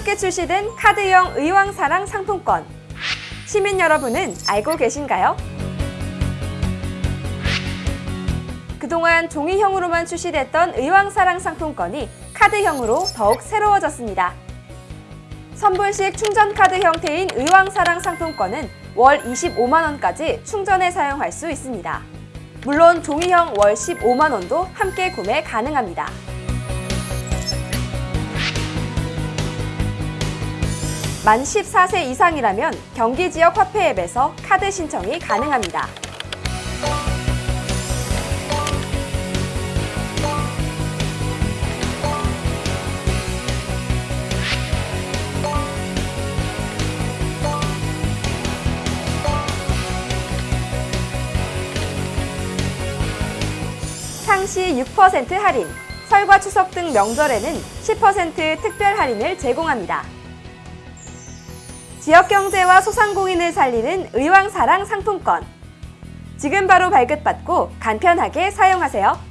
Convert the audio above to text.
새롭게 출시된 카드형 의왕사랑 상품권. 시민 여러분은 알고 계신가요? 그동안 종이형으로만 출시됐던 의왕사랑 상품권이 카드형으로 더욱 새로워졌습니다. 선불식 충전카드 형태인 의왕사랑 상품권은 월 25만원까지 충전에 사용할 수 있습니다. 물론 종이형 월 15만원도 함께 구매 가능합니다. 만 14세 이상이라면 경기 지역 화폐 앱에서 카드 신청이 가능합니다. 상시 6% 할인, 설과 추석 등 명절에는 10% 특별 할인을 제공합니다. 지역 경제와 소상공인을 살리는 의왕사랑 상품권. 지금 바로 발급받고 간편하게 사용하세요.